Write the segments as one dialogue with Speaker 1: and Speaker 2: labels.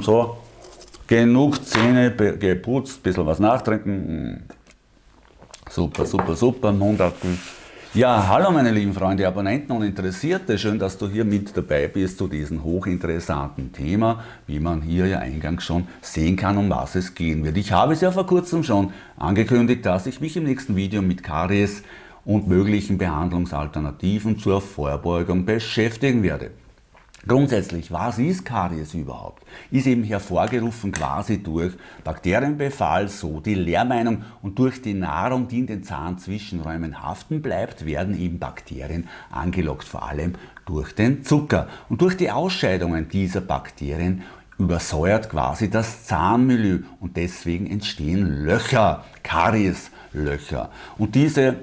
Speaker 1: So, genug Zähne geputzt, bisschen was nachtrinken. Super, super, super, Mund abkühlen. Ja, hallo meine lieben Freunde, Abonnenten und Interessierte, schön, dass du hier mit dabei bist zu diesem hochinteressanten Thema, wie man hier ja eingangs schon sehen kann, um was es gehen wird. Ich habe es ja vor kurzem schon angekündigt, dass ich mich im nächsten Video mit Karies und möglichen Behandlungsalternativen zur Vorbeugung beschäftigen werde. Grundsätzlich, was ist Karies überhaupt? Ist eben hervorgerufen quasi durch Bakterienbefall, so die Lehrmeinung und durch die Nahrung, die in den Zahnzwischenräumen haften bleibt, werden eben Bakterien angelockt, vor allem durch den Zucker. Und durch die Ausscheidungen dieser Bakterien übersäuert quasi das Zahnmilieu und deswegen entstehen Löcher, Karieslöcher. Und diese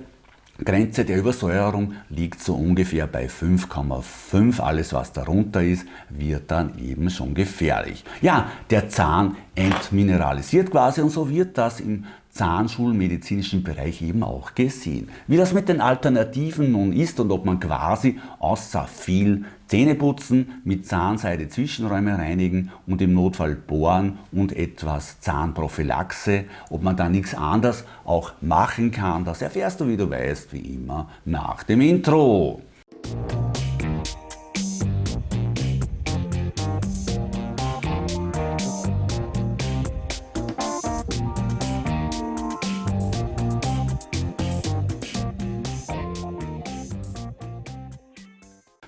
Speaker 1: Grenze der Übersäuerung liegt so ungefähr bei 5,5. Alles was darunter ist, wird dann eben schon gefährlich. Ja, der Zahn entmineralisiert quasi und so wird das im zahnschulmedizinischen Bereich eben auch gesehen. Wie das mit den Alternativen nun ist und ob man quasi außer viel Zähneputzen mit Zahnseide Zwischenräume reinigen und im Notfall bohren und etwas Zahnprophylaxe, ob man da nichts anderes auch machen kann, das erfährst du, wie du weißt, wie immer nach dem Intro.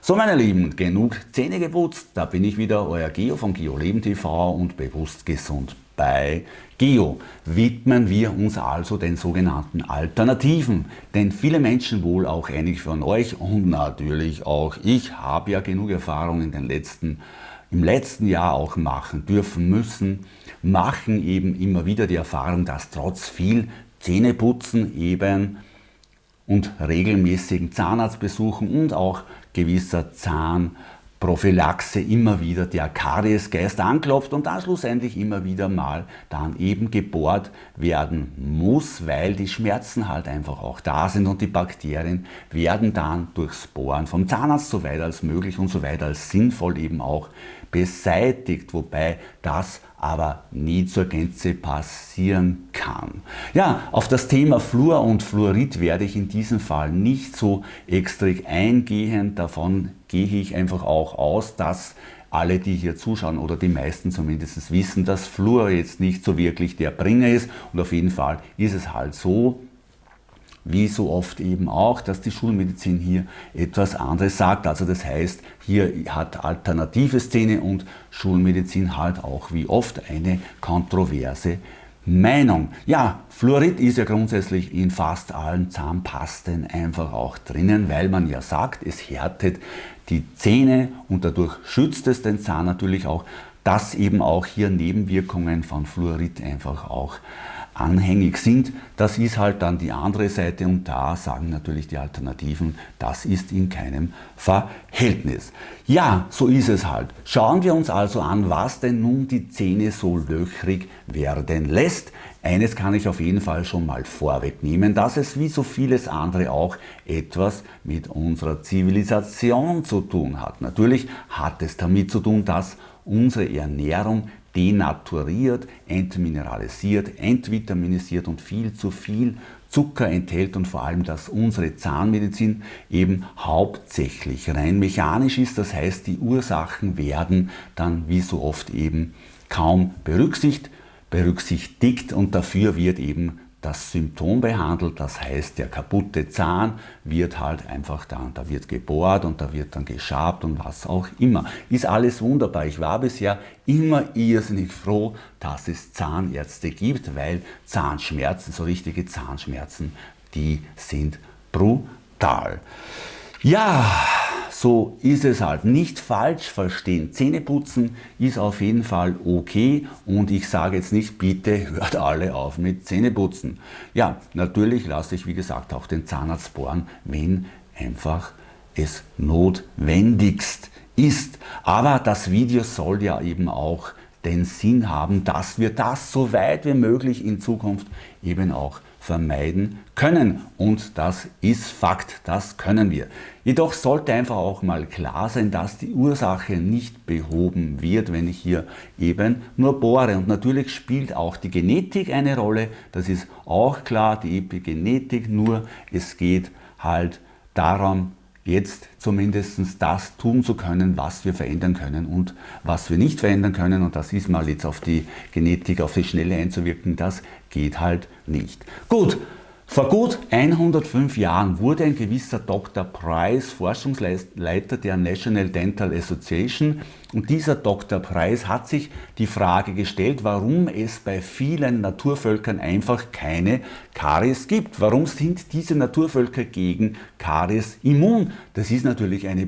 Speaker 1: So meine Lieben, genug Zähne geputzt, da bin ich wieder, euer Geo von Geo Leben TV und bewusst gesund bei Geo. Widmen wir uns also den sogenannten Alternativen, denn viele Menschen, wohl auch einige von euch und natürlich auch ich, habe ja genug Erfahrung in den letzten im letzten Jahr auch machen dürfen müssen, machen eben immer wieder die Erfahrung, dass trotz viel Zähneputzen eben und regelmäßigen Zahnarztbesuchen und auch gewisser Zahnprophylaxe immer wieder. Der Kariesgeist anklopft und dann schlussendlich immer wieder mal dann eben gebohrt werden muss, weil die Schmerzen halt einfach auch da sind und die Bakterien werden dann durchs Bohren vom Zahnarzt so weit als möglich und so weit als sinnvoll eben auch beseitigt, wobei das aber nie zur Gänze passieren kann. Ja, auf das Thema Fluor und Fluorid werde ich in diesem Fall nicht so extra eingehen. Davon gehe ich einfach auch aus, dass alle, die hier zuschauen oder die meisten zumindest wissen, dass Fluor jetzt nicht so wirklich der Bringer ist und auf jeden Fall ist es halt so, wie so oft eben auch, dass die Schulmedizin hier etwas anderes sagt. Also das heißt, hier hat alternative Szene und Schulmedizin halt auch wie oft eine kontroverse Meinung. Ja, Fluorid ist ja grundsätzlich in fast allen Zahnpasten einfach auch drinnen, weil man ja sagt, es härtet die Zähne und dadurch schützt es den Zahn natürlich auch, dass eben auch hier Nebenwirkungen von Fluorid einfach auch anhängig sind. Das ist halt dann die andere Seite und da sagen natürlich die Alternativen, das ist in keinem Verhältnis. Ja, so ist es halt. Schauen wir uns also an, was denn nun die Zähne so löchrig werden lässt. Eines kann ich auf jeden Fall schon mal vorwegnehmen, dass es wie so vieles andere auch etwas mit unserer Zivilisation zu tun hat. Natürlich hat es damit zu tun, dass unsere Ernährung denaturiert, entmineralisiert, entvitaminisiert und viel zu viel Zucker enthält und vor allem, dass unsere Zahnmedizin eben hauptsächlich rein mechanisch ist. Das heißt, die Ursachen werden dann wie so oft eben kaum berücksichtigt, berücksichtigt und dafür wird eben das Symptom behandelt, das heißt der kaputte Zahn wird halt einfach dann, da wird gebohrt und da wird dann geschabt und was auch immer. Ist alles wunderbar. Ich war bisher immer irrsinnig froh, dass es Zahnärzte gibt, weil Zahnschmerzen, so richtige Zahnschmerzen, die sind brutal. Ja, so ist es halt. Nicht falsch verstehen. Zähneputzen ist auf jeden Fall okay und ich sage jetzt nicht, bitte hört alle auf mit Zähneputzen. Ja, natürlich lasse ich wie gesagt auch den Zahnarzt bohren, wenn einfach es notwendigst ist. Aber das Video soll ja eben auch den Sinn haben, dass wir das so weit wie möglich in Zukunft eben auch vermeiden können. Und das ist Fakt, das können wir. Jedoch sollte einfach auch mal klar sein, dass die Ursache nicht behoben wird, wenn ich hier eben nur bohre. Und natürlich spielt auch die Genetik eine Rolle, das ist auch klar, die Epigenetik, nur es geht halt darum, jetzt zumindest das tun zu können, was wir verändern können und was wir nicht verändern können. Und das ist mal jetzt auf die Genetik, auf die Schnelle einzuwirken, das geht halt nicht. Gut, vor gut 105 Jahren wurde ein gewisser Dr. Price Forschungsleiter der National Dental Association und dieser Dr. Price hat sich die Frage gestellt, warum es bei vielen Naturvölkern einfach keine Karies gibt. Warum sind diese Naturvölker gegen Karies immun? Das ist natürlich eine,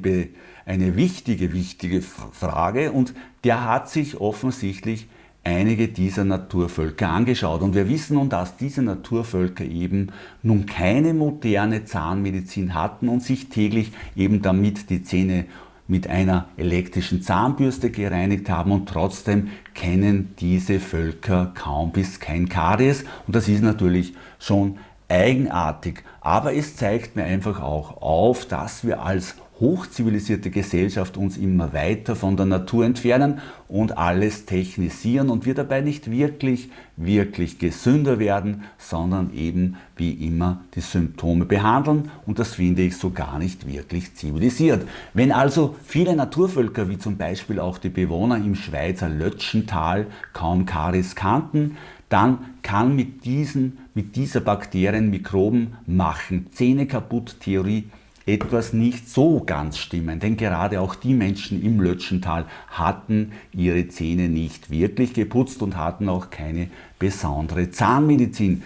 Speaker 1: eine wichtige, wichtige Frage und der hat sich offensichtlich einige dieser Naturvölker angeschaut. Und wir wissen nun, dass diese Naturvölker eben nun keine moderne Zahnmedizin hatten und sich täglich eben damit die Zähne mit einer elektrischen Zahnbürste gereinigt haben und trotzdem kennen diese Völker kaum bis kein Karies und das ist natürlich schon eigenartig. Aber es zeigt mir einfach auch auf, dass wir als hochzivilisierte Gesellschaft uns immer weiter von der Natur entfernen und alles technisieren und wir dabei nicht wirklich, wirklich gesünder werden, sondern eben wie immer die Symptome behandeln und das finde ich so gar nicht wirklich zivilisiert. Wenn also viele Naturvölker, wie zum Beispiel auch die Bewohner im Schweizer Lötschental, kaum Karies kannten, dann kann mit, diesen, mit dieser Bakterien Mikroben machen, Zähne kaputt Theorie etwas nicht so ganz stimmen, denn gerade auch die Menschen im Lötschental hatten ihre Zähne nicht wirklich geputzt und hatten auch keine besondere Zahnmedizin.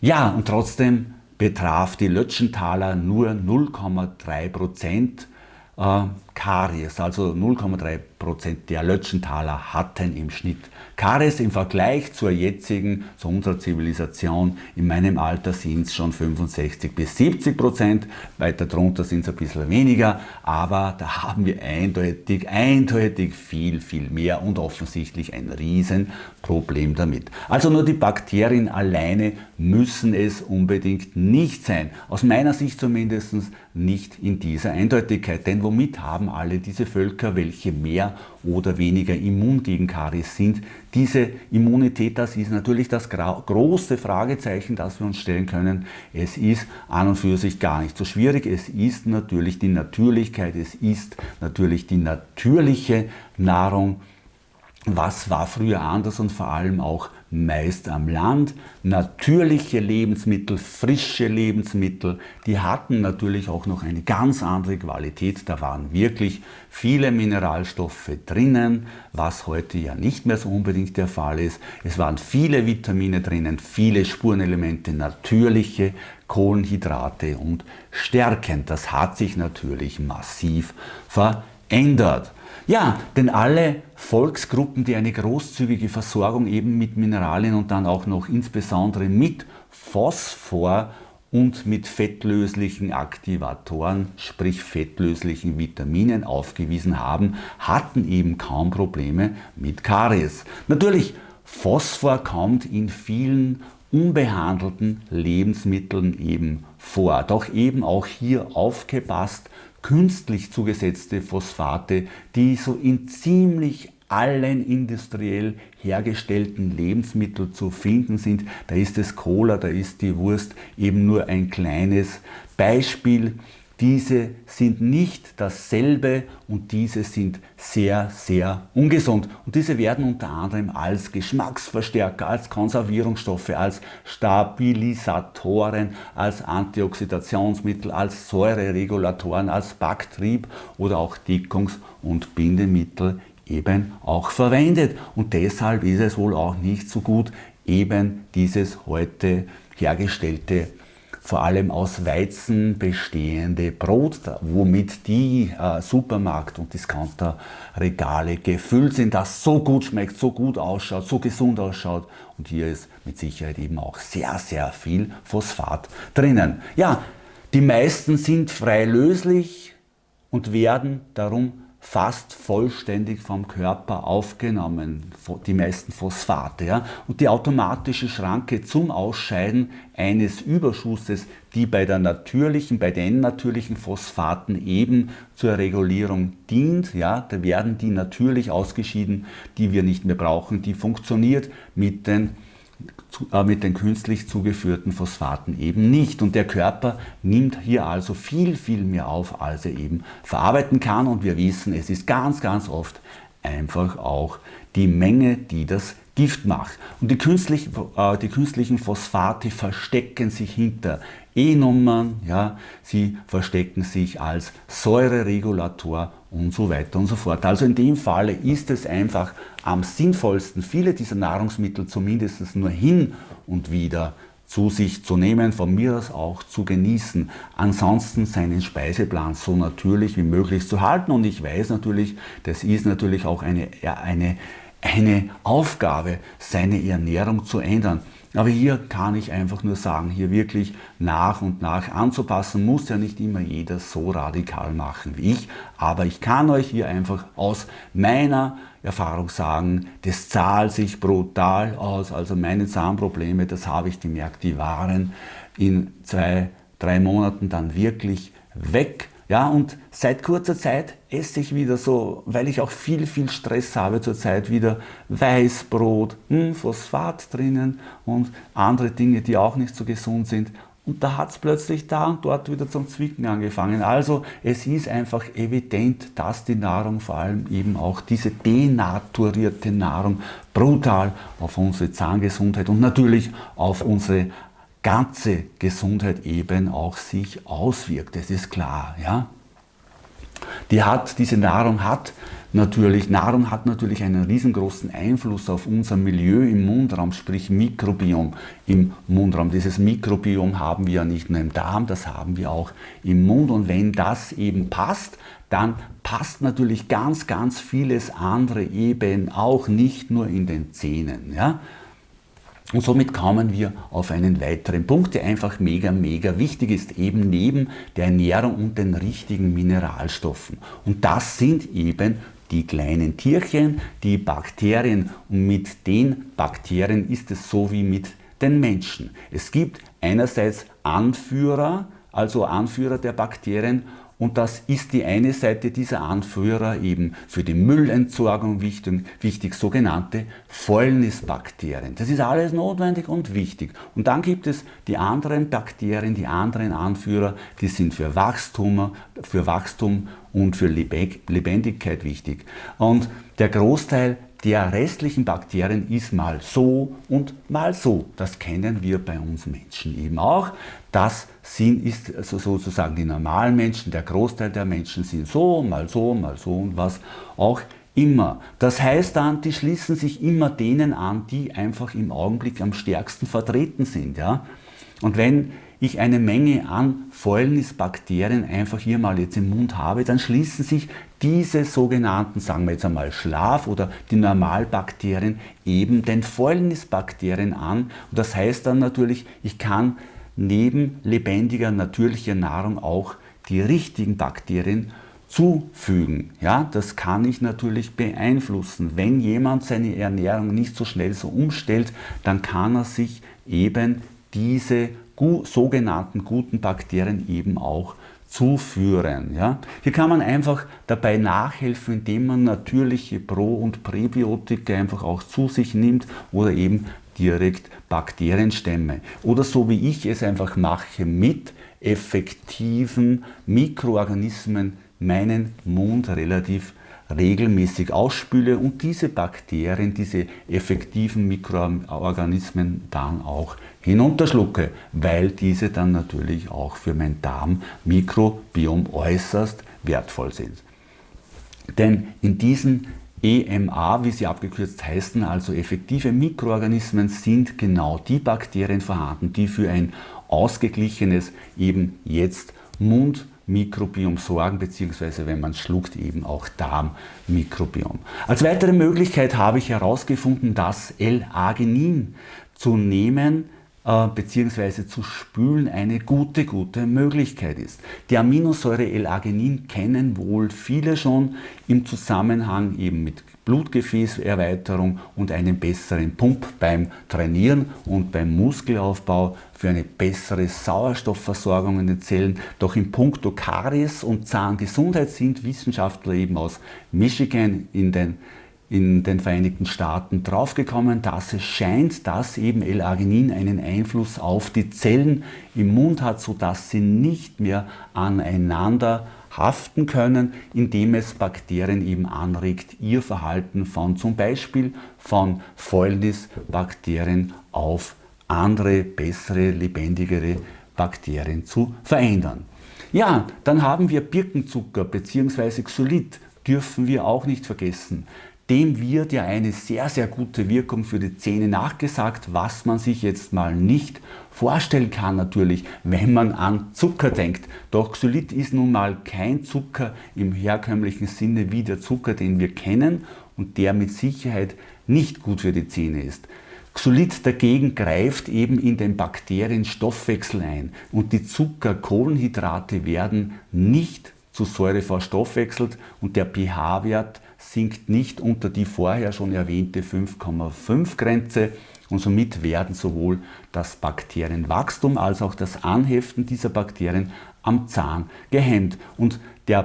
Speaker 1: Ja, und trotzdem betraf die Lötschentaler nur 0,3 Prozent äh, Karies, also 0,3 Prozent der Lötschentaler hatten im Schnitt Karies im Vergleich zur jetzigen, zu unserer Zivilisation, in meinem Alter sind es schon 65 bis 70 Prozent, weiter drunter sind es ein bisschen weniger, aber da haben wir eindeutig, eindeutig viel, viel mehr und offensichtlich ein Riesenproblem damit. Also nur die Bakterien alleine müssen es unbedingt nicht sein. Aus meiner Sicht zumindest nicht in dieser Eindeutigkeit, denn womit haben alle diese Völker, welche mehr oder weniger immun gegen Karies sind. Diese Immunität, das ist natürlich das große Fragezeichen, das wir uns stellen können. Es ist an und für sich gar nicht so schwierig. Es ist natürlich die Natürlichkeit, es ist natürlich die natürliche Nahrung. Was war früher anders und vor allem auch meist am Land. Natürliche Lebensmittel, frische Lebensmittel, die hatten natürlich auch noch eine ganz andere Qualität. Da waren wirklich viele Mineralstoffe drinnen, was heute ja nicht mehr so unbedingt der Fall ist. Es waren viele Vitamine drinnen, viele Spurenelemente, natürliche Kohlenhydrate und Stärken. Das hat sich natürlich massiv verändert. Ja, denn alle Volksgruppen, die eine großzügige Versorgung eben mit Mineralien und dann auch noch insbesondere mit Phosphor und mit fettlöslichen Aktivatoren, sprich fettlöslichen Vitaminen aufgewiesen haben, hatten eben kaum Probleme mit Karies. Natürlich, Phosphor kommt in vielen unbehandelten Lebensmitteln eben vor. Doch eben auch hier aufgepasst, künstlich zugesetzte Phosphate, die so in ziemlich allen industriell hergestellten Lebensmitteln zu finden sind. Da ist es Cola, da ist die Wurst eben nur ein kleines Beispiel diese sind nicht dasselbe und diese sind sehr, sehr ungesund. Und diese werden unter anderem als Geschmacksverstärker, als Konservierungsstoffe, als Stabilisatoren, als Antioxidationsmittel, als Säureregulatoren, als Backtrieb oder auch Dickungs- und Bindemittel eben auch verwendet. Und deshalb ist es wohl auch nicht so gut, eben dieses heute hergestellte vor allem aus Weizen bestehende Brot, womit die äh, Supermarkt- und Discounterregale gefüllt sind, das so gut schmeckt, so gut ausschaut, so gesund ausschaut. Und hier ist mit Sicherheit eben auch sehr, sehr viel Phosphat drinnen. Ja, die meisten sind frei löslich und werden darum fast vollständig vom Körper aufgenommen, die meisten Phosphate. Ja? Und die automatische Schranke zum Ausscheiden eines Überschusses, die bei der natürlichen, bei den natürlichen Phosphaten eben zur Regulierung dient, ja, da werden die natürlich ausgeschieden, die wir nicht mehr brauchen, die funktioniert mit den mit den künstlich zugeführten Phosphaten eben nicht. Und der Körper nimmt hier also viel, viel mehr auf, als er eben verarbeiten kann. Und wir wissen, es ist ganz, ganz oft einfach auch die Menge, die das Gift macht. Und die, künstlich, äh, die künstlichen Phosphate verstecken sich hinter E-Nummern, ja, sie verstecken sich als Säureregulator und so weiter und so fort. Also in dem Falle ist es einfach am sinnvollsten, viele dieser Nahrungsmittel zumindest nur hin und wieder zu sich zu nehmen, von mir aus auch zu genießen. Ansonsten seinen Speiseplan so natürlich wie möglich zu halten. Und ich weiß natürlich, das ist natürlich auch eine, eine, eine Aufgabe, seine Ernährung zu ändern. Aber hier kann ich einfach nur sagen, hier wirklich nach und nach anzupassen, muss ja nicht immer jeder so radikal machen wie ich, aber ich kann euch hier einfach aus meiner Erfahrung sagen, das zahlt sich brutal aus. Also meine Zahnprobleme, das habe ich gemerkt, die waren in zwei, drei Monaten dann wirklich weg. Ja, und seit kurzer Zeit esse ich wieder so, weil ich auch viel, viel Stress habe zurzeit, wieder Weißbrot, hm, Phosphat drinnen und andere Dinge, die auch nicht so gesund sind. Und da hat es plötzlich da und dort wieder zum Zwicken angefangen. Also es ist einfach evident, dass die Nahrung, vor allem eben auch diese denaturierte Nahrung, brutal auf unsere Zahngesundheit und natürlich auf unsere ganze Gesundheit eben auch sich auswirkt. Das ist klar. Ja? Die hat, diese Nahrung hat natürlich, Nahrung hat natürlich einen riesengroßen Einfluss auf unser Milieu im Mundraum, sprich Mikrobiom im Mundraum. Dieses Mikrobiom haben wir ja nicht nur im Darm, das haben wir auch im Mund. Und wenn das eben passt, dann passt natürlich ganz, ganz vieles andere eben auch nicht nur in den Zähnen. Ja? Und somit kommen wir auf einen weiteren Punkt, der einfach mega, mega wichtig ist, eben neben der Ernährung und den richtigen Mineralstoffen. Und das sind eben die kleinen Tierchen, die Bakterien. Und mit den Bakterien ist es so wie mit den Menschen. Es gibt einerseits Anführer, also Anführer der Bakterien und das ist die eine Seite dieser Anführer eben für die Müllentsorgung wichtig, wichtig, sogenannte Fäulnisbakterien. Das ist alles notwendig und wichtig. Und dann gibt es die anderen Bakterien, die anderen Anführer, die sind für Wachstum, für Wachstum und für Lebendigkeit wichtig. Und der Großteil der restlichen Bakterien ist mal so und mal so. Das kennen wir bei uns Menschen eben auch. Das sind, ist sozusagen die normalen Menschen, der Großteil der Menschen sind so, mal so, mal so und was auch immer. Das heißt dann, die schließen sich immer denen an, die einfach im Augenblick am stärksten vertreten sind. Ja? Und wenn ich eine Menge an Fäulnisbakterien einfach hier mal jetzt im Mund habe, dann schließen sich diese sogenannten, sagen wir jetzt einmal Schlaf- oder die Normalbakterien eben den Fäulnisbakterien an. Und das heißt dann natürlich, ich kann neben lebendiger, natürlicher Nahrung auch die richtigen Bakterien zufügen. Ja, das kann ich natürlich beeinflussen. Wenn jemand seine Ernährung nicht so schnell so umstellt, dann kann er sich eben diese sogenannten guten Bakterien eben auch zuführen. Ja? Hier kann man einfach dabei nachhelfen, indem man natürliche Pro- und Präbiotika einfach auch zu sich nimmt oder eben direkt Bakterienstämme. Oder so wie ich es einfach mache, mit effektiven Mikroorganismen meinen Mund relativ regelmäßig ausspüle und diese Bakterien, diese effektiven Mikroorganismen dann auch hinunterschlucke, weil diese dann natürlich auch für mein Darmmikrobiom äußerst wertvoll sind. Denn in diesen EMA, wie sie abgekürzt heißen, also effektive Mikroorganismen, sind genau die Bakterien vorhanden, die für ein ausgeglichenes, eben jetzt Mundmikrobiom sorgen, beziehungsweise wenn man schluckt, eben auch Darmmikrobiom. Als weitere Möglichkeit habe ich herausgefunden, das L-Arginin zu nehmen, äh, bzw. zu spülen eine gute, gute Möglichkeit ist. Die Aminosäure L-Arginin kennen wohl viele schon im Zusammenhang eben mit Blutgefäßerweiterung und einem besseren Pump beim Trainieren und beim Muskelaufbau für eine bessere Sauerstoffversorgung in den Zellen. Doch in puncto Karies und Zahngesundheit sind Wissenschaftler eben aus Michigan in den in den Vereinigten Staaten draufgekommen, dass es scheint, dass eben L-Arginin einen Einfluss auf die Zellen im Mund hat, sodass sie nicht mehr aneinander haften können, indem es Bakterien eben anregt, ihr Verhalten von zum Beispiel von Fäulnisbakterien auf andere, bessere, lebendigere Bakterien zu verändern. Ja, dann haben wir Birkenzucker bzw. Xylit, dürfen wir auch nicht vergessen. Dem wird ja eine sehr, sehr gute Wirkung für die Zähne nachgesagt, was man sich jetzt mal nicht vorstellen kann natürlich, wenn man an Zucker denkt. Doch Xylit ist nun mal kein Zucker im herkömmlichen Sinne wie der Zucker, den wir kennen und der mit Sicherheit nicht gut für die Zähne ist. Xylit dagegen greift eben in den Bakterienstoffwechsel ein und die Zuckerkohlenhydrate werden nicht zu Säure verstoffwechselt und der pH-Wert sinkt nicht unter die vorher schon erwähnte 5,5 Grenze und somit werden sowohl das Bakterienwachstum als auch das Anheften dieser Bakterien am Zahn gehemmt. Und der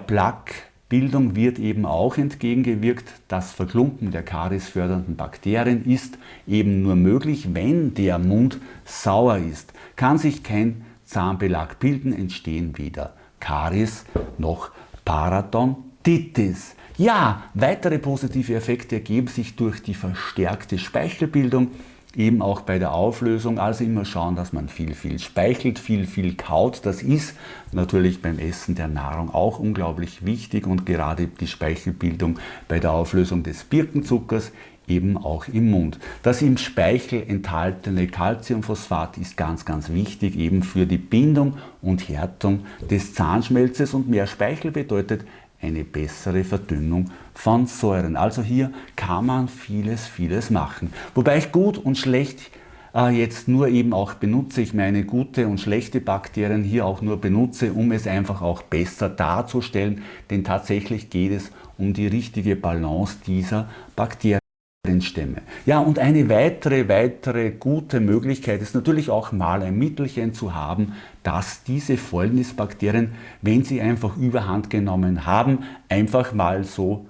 Speaker 1: Plaquebildung wird eben auch entgegengewirkt. Das Verklumpen der kariesfördernden Bakterien ist eben nur möglich, wenn der Mund sauer ist. Kann sich kein Zahnbelag bilden, entstehen weder Karies noch Parodontitis. Ja, weitere positive Effekte ergeben sich durch die verstärkte Speichelbildung, eben auch bei der Auflösung. Also immer schauen, dass man viel, viel speichelt, viel, viel kaut. Das ist natürlich beim Essen der Nahrung auch unglaublich wichtig und gerade die Speichelbildung bei der Auflösung des Birkenzuckers eben auch im Mund. Das im Speichel enthaltene Calciumphosphat ist ganz, ganz wichtig eben für die Bindung und Härtung des Zahnschmelzes und mehr Speichel bedeutet eine bessere Verdünnung von Säuren. Also hier kann man vieles, vieles machen. Wobei ich gut und schlecht äh, jetzt nur eben auch benutze, ich meine gute und schlechte Bakterien hier auch nur benutze, um es einfach auch besser darzustellen, denn tatsächlich geht es um die richtige Balance dieser Bakterien. Stämme. Ja, und eine weitere, weitere gute Möglichkeit ist natürlich auch mal ein Mittelchen zu haben, dass diese Fäulnisbakterien, wenn sie einfach überhand genommen haben, einfach mal so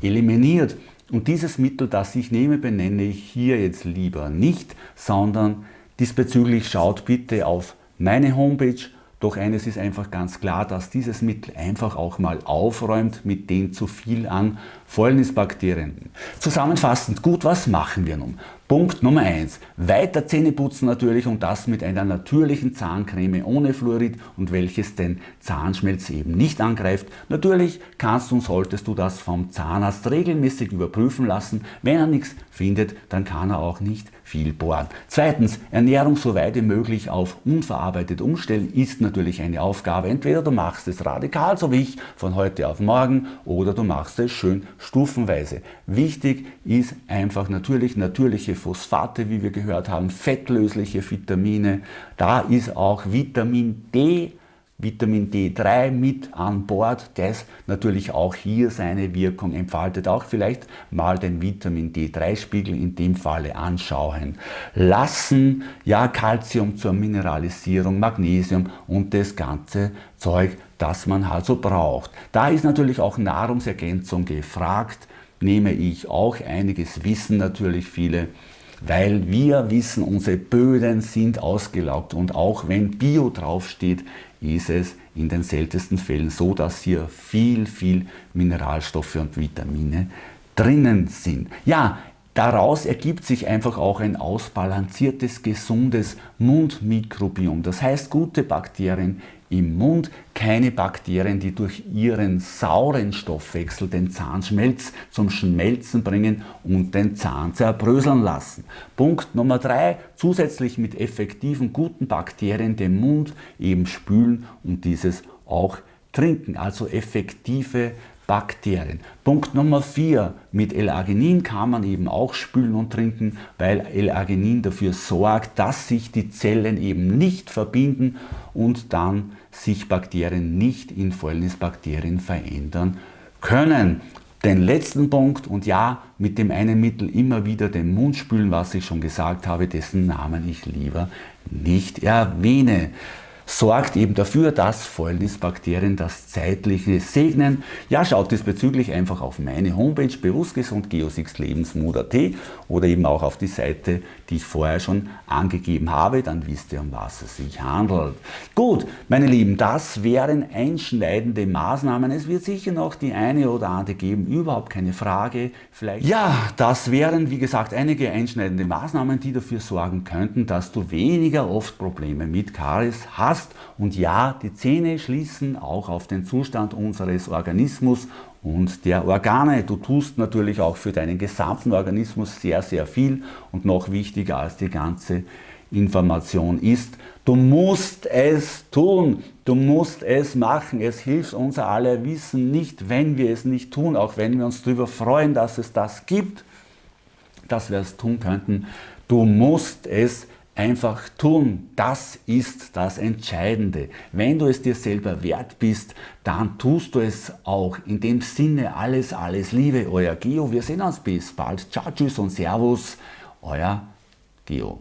Speaker 1: eliminiert. Und dieses Mittel, das ich nehme, benenne ich hier jetzt lieber nicht, sondern diesbezüglich schaut bitte auf meine Homepage doch eines ist einfach ganz klar, dass dieses Mittel einfach auch mal aufräumt mit den zu viel an Fäulnisbakterien. Zusammenfassend, gut, was machen wir nun? Punkt Nummer 1. Weiter Zähne putzen natürlich und das mit einer natürlichen Zahncreme ohne Fluorid und welches den Zahnschmelz eben nicht angreift. Natürlich kannst und solltest du das vom Zahnarzt regelmäßig überprüfen lassen. Wenn er nichts findet, dann kann er auch nicht viel bohren. Zweitens, Ernährung so weit wie möglich auf unverarbeitet umstellen ist natürlich eine Aufgabe. Entweder du machst es radikal, so wie ich, von heute auf morgen, oder du machst es schön stufenweise. Wichtig ist einfach natürlich natürliche Phosphate, wie wir gehört haben, fettlösliche Vitamine. Da ist auch Vitamin D Vitamin D3 mit an Bord, das natürlich auch hier seine Wirkung entfaltet. Auch vielleicht mal den Vitamin D3-Spiegel in dem Falle anschauen lassen. Ja, Calcium zur Mineralisierung, Magnesium und das ganze Zeug, das man also braucht. Da ist natürlich auch Nahrungsergänzung gefragt. Nehme ich auch einiges Wissen natürlich viele weil wir wissen, unsere Böden sind ausgelaugt und auch wenn Bio draufsteht, ist es in den seltensten Fällen so, dass hier viel, viel Mineralstoffe und Vitamine drinnen sind. Ja, Daraus ergibt sich einfach auch ein ausbalanciertes, gesundes Mundmikrobiom. Das heißt, gute Bakterien im Mund, keine Bakterien, die durch ihren sauren Stoffwechsel den Zahnschmelz zum Schmelzen bringen und den Zahn zerbröseln lassen. Punkt Nummer drei: zusätzlich mit effektiven, guten Bakterien den Mund eben spülen und dieses auch trinken. Also effektive Bakterien. Punkt Nummer 4. Mit L-Arginin kann man eben auch spülen und trinken, weil L-Arginin dafür sorgt, dass sich die Zellen eben nicht verbinden und dann sich Bakterien nicht in Fäulnisbakterien verändern können. Den letzten Punkt und ja, mit dem einen Mittel immer wieder den Mund spülen, was ich schon gesagt habe, dessen Namen ich lieber nicht erwähne sorgt eben dafür, dass Fäulnisbakterien das zeitliche segnen. Ja, schaut diesbezüglich einfach auf meine Homepage bewusstgesund geosixlebensmut.at oder eben auch auf die Seite, die ich vorher schon angegeben habe, dann wisst ihr, um was es sich handelt. Gut, meine Lieben, das wären einschneidende Maßnahmen. Es wird sicher noch die eine oder andere geben, überhaupt keine Frage. Vielleicht ja, das wären, wie gesagt, einige einschneidende Maßnahmen, die dafür sorgen könnten, dass du weniger oft Probleme mit Karies hast hast. Und ja, die Zähne schließen auch auf den Zustand unseres Organismus und der Organe. Du tust natürlich auch für deinen gesamten Organismus sehr, sehr viel und noch wichtiger als die ganze Information ist, du musst es tun, du musst es machen. Es hilft unser aller Wissen nicht, wenn wir es nicht tun, auch wenn wir uns darüber freuen, dass es das gibt, dass wir es tun könnten. Du musst es einfach tun. Das ist das Entscheidende. Wenn du es dir selber wert bist, dann tust du es auch. In dem Sinne alles, alles Liebe, euer Geo. Wir sehen uns bis bald. Ciao, tschüss und Servus, euer Geo.